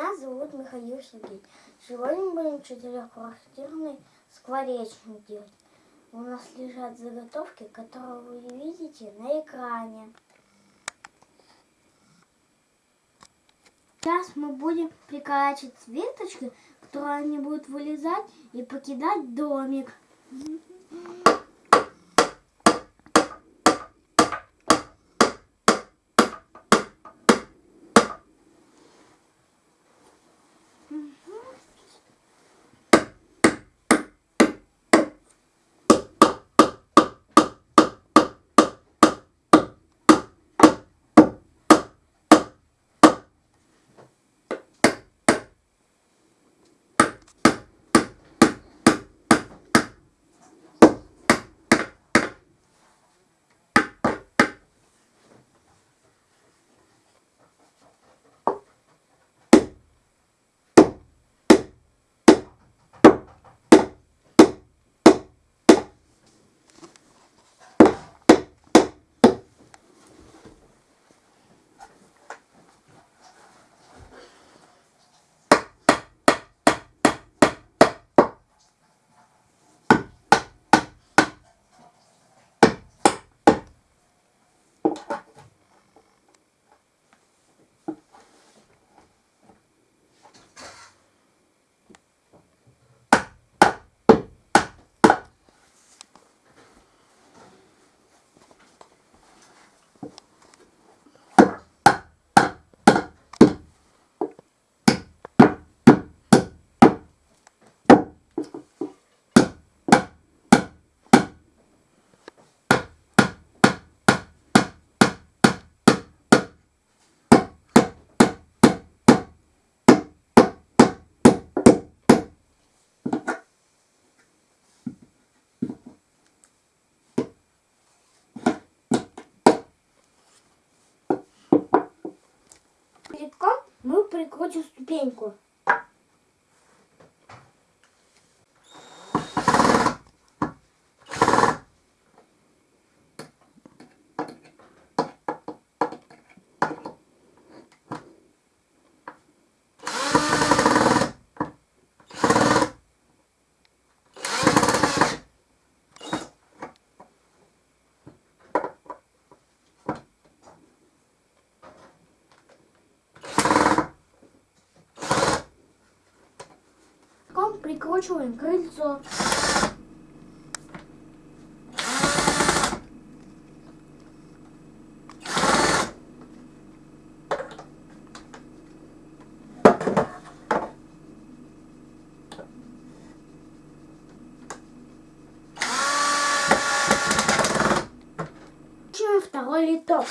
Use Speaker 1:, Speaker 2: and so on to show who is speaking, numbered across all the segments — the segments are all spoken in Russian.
Speaker 1: Меня зовут Михаил Сергей. Сегодня мы будем четырехквартирный скворечник делать. У нас лежат заготовки, которые вы видите на экране. Сейчас мы будем приколачивать веточки, которые они будут вылезать и покидать домик. Прикрутим ступеньку. Прикручиваем крыльцо. Второй литок.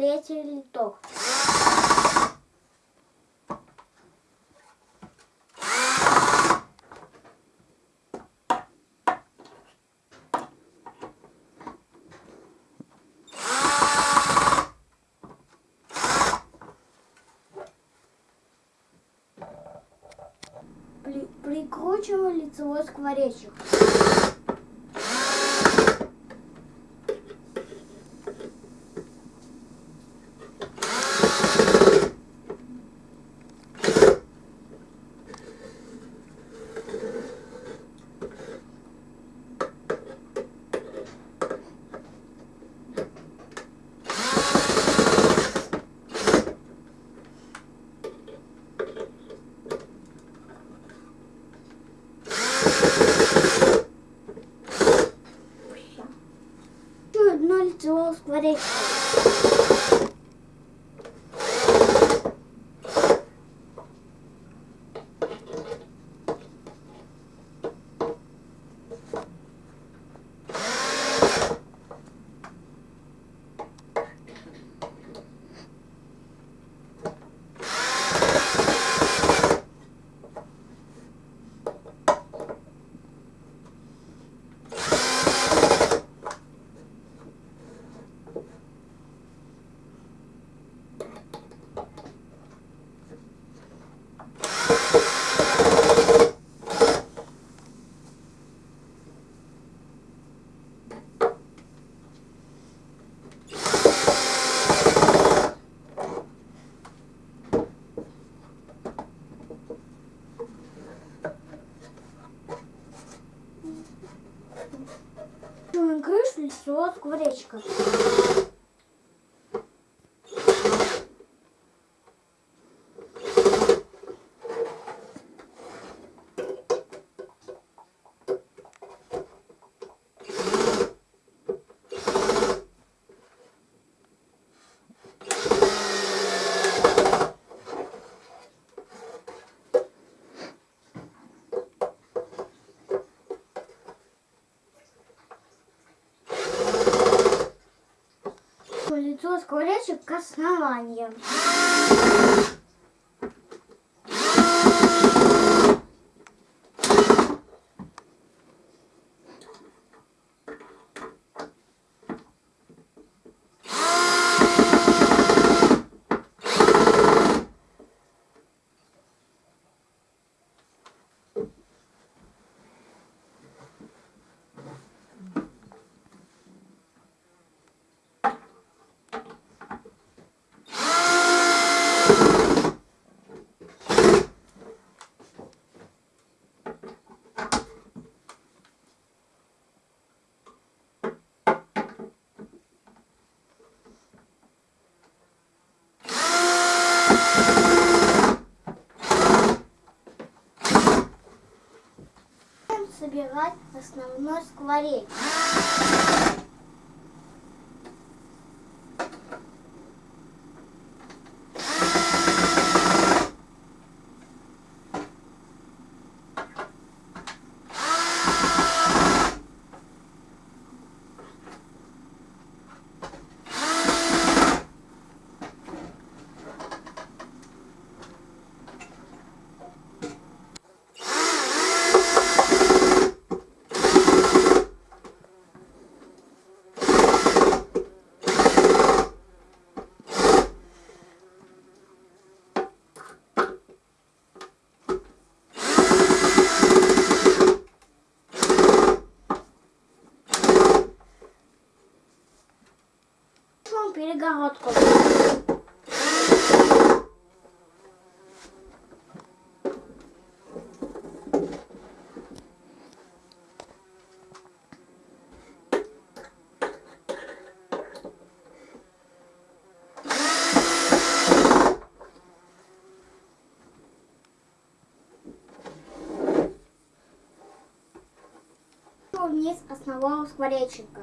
Speaker 1: Третий литок. При- Прикручиваем лицевой скворечник. Прикручиваем крышу лицевого скворечек к основанию. Собирать основной скворечник. Перегородку. вниз основного скворечника.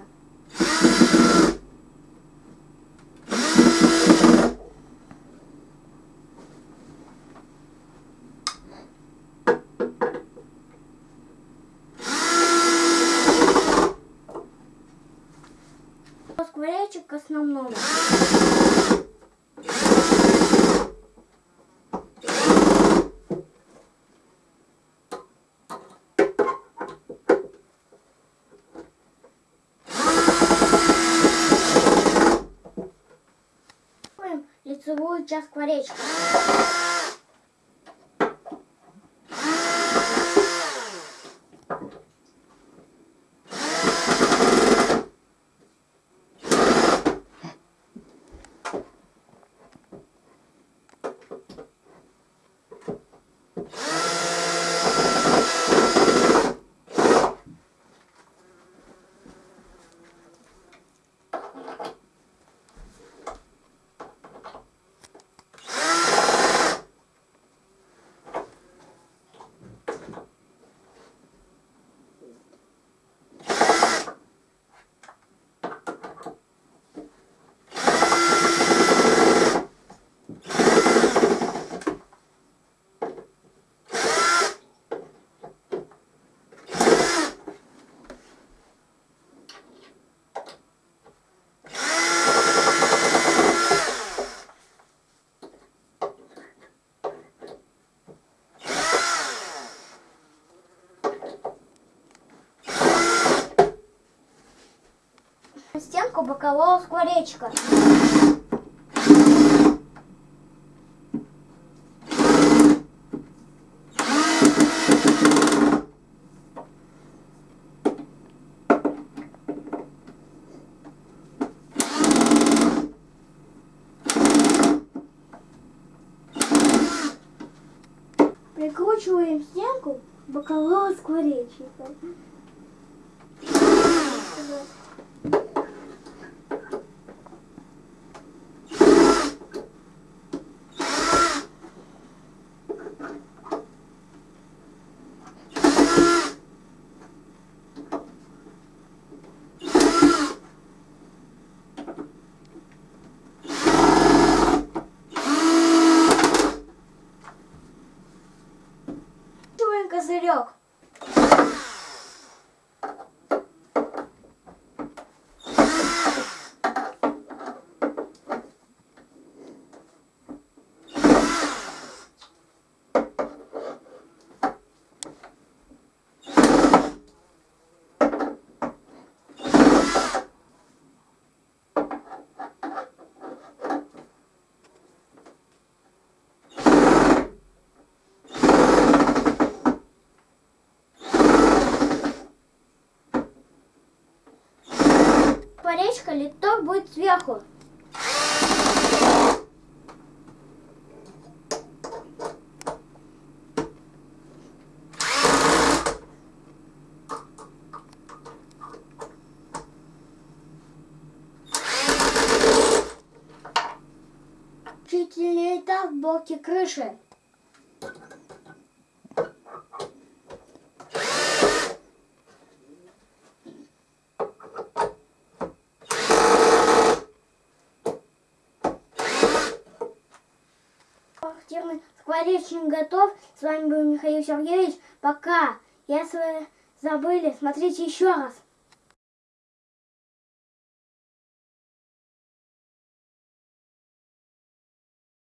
Speaker 1: лицевую часть стенку бокового скворечка. Прикручиваем стенку бокового скворечника. Поречка литок будет сверху. Чуть этап в боке крыши. Скворечник готов. С вами был Михаил Сергеевич. Пока. Если забыли, смотрите еще раз.